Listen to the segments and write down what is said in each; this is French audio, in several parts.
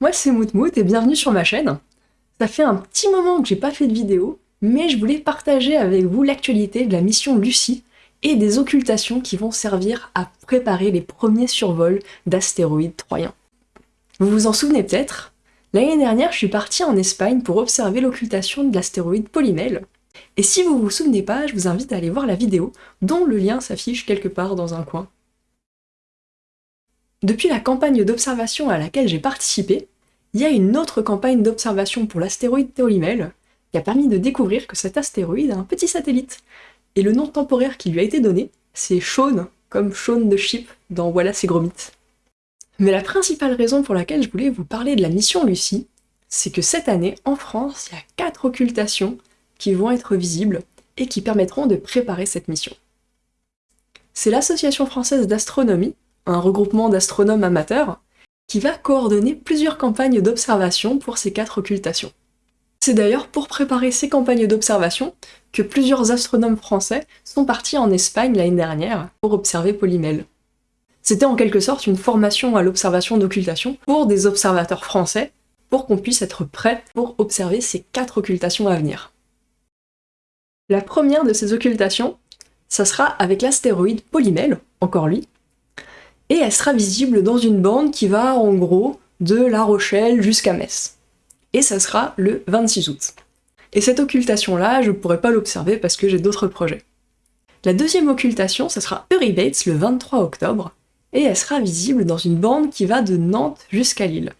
Moi c'est Moutmout et bienvenue sur ma chaîne. Ça fait un petit moment que j'ai pas fait de vidéo, mais je voulais partager avec vous l'actualité de la mission Lucie et des occultations qui vont servir à préparer les premiers survols d'astéroïdes troyens. Vous vous en souvenez peut-être L'année dernière, je suis partie en Espagne pour observer l'occultation de l'astéroïde Polymel, et si vous vous souvenez pas, je vous invite à aller voir la vidéo, dont le lien s'affiche quelque part dans un coin. Depuis la campagne d'observation à laquelle j'ai participé, il y a une autre campagne d'observation pour l'astéroïde Théolimel qui a permis de découvrir que cet astéroïde a un petit satellite. Et le nom temporaire qui lui a été donné, c'est Shaun, comme Shaun de Ship dans Voilà c'est gros Mais la principale raison pour laquelle je voulais vous parler de la mission Lucie, c'est que cette année, en France, il y a quatre occultations qui vont être visibles et qui permettront de préparer cette mission. C'est l'Association française d'astronomie un regroupement d'astronomes amateurs, qui va coordonner plusieurs campagnes d'observation pour ces quatre occultations. C'est d'ailleurs pour préparer ces campagnes d'observation que plusieurs astronomes français sont partis en Espagne l'année dernière pour observer Polymel. C'était en quelque sorte une formation à l'observation d'occultation pour des observateurs français, pour qu'on puisse être prêt pour observer ces quatre occultations à venir. La première de ces occultations, ça sera avec l'astéroïde Polymel, encore lui, et elle sera visible dans une bande qui va en gros de La Rochelle jusqu'à Metz. Et ça sera le 26 août. Et cette occultation-là, je ne pourrai pas l'observer parce que j'ai d'autres projets. La deuxième occultation, ça sera Eurybates le 23 octobre, et elle sera visible dans une bande qui va de Nantes jusqu'à Lille.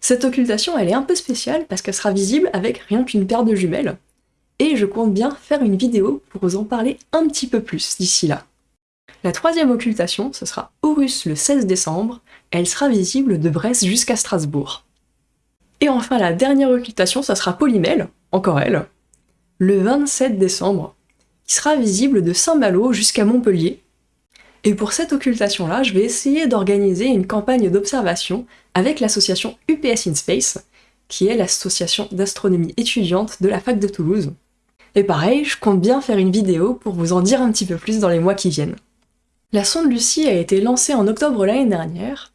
Cette occultation, elle est un peu spéciale parce qu'elle sera visible avec rien qu'une paire de jumelles, et je compte bien faire une vidéo pour vous en parler un petit peu plus d'ici là. La troisième occultation, ce sera Horus le 16 décembre, elle sera visible de Brest jusqu'à Strasbourg. Et enfin la dernière occultation, ça sera Polymel, encore elle, le 27 décembre, qui sera visible de Saint-Malo jusqu'à Montpellier. Et pour cette occultation-là, je vais essayer d'organiser une campagne d'observation avec l'association UPS in Space, qui est l'association d'astronomie étudiante de la fac de Toulouse. Et pareil, je compte bien faire une vidéo pour vous en dire un petit peu plus dans les mois qui viennent. La sonde Lucie a été lancée en octobre l'année dernière,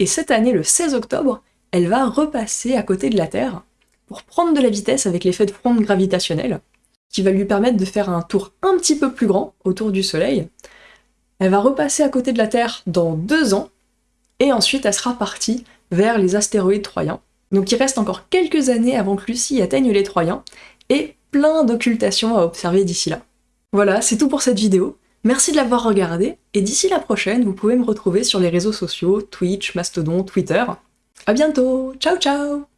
et cette année, le 16 octobre, elle va repasser à côté de la Terre pour prendre de la vitesse avec l'effet de fronde gravitationnelle, qui va lui permettre de faire un tour un petit peu plus grand autour du Soleil. Elle va repasser à côté de la Terre dans deux ans, et ensuite elle sera partie vers les astéroïdes troyens. Donc il reste encore quelques années avant que Lucie atteigne les Troyens, et plein d'occultations à observer d'ici là. Voilà, c'est tout pour cette vidéo. Merci de l'avoir regardé, et d'ici la prochaine, vous pouvez me retrouver sur les réseaux sociaux, Twitch, Mastodon, Twitter. A bientôt Ciao ciao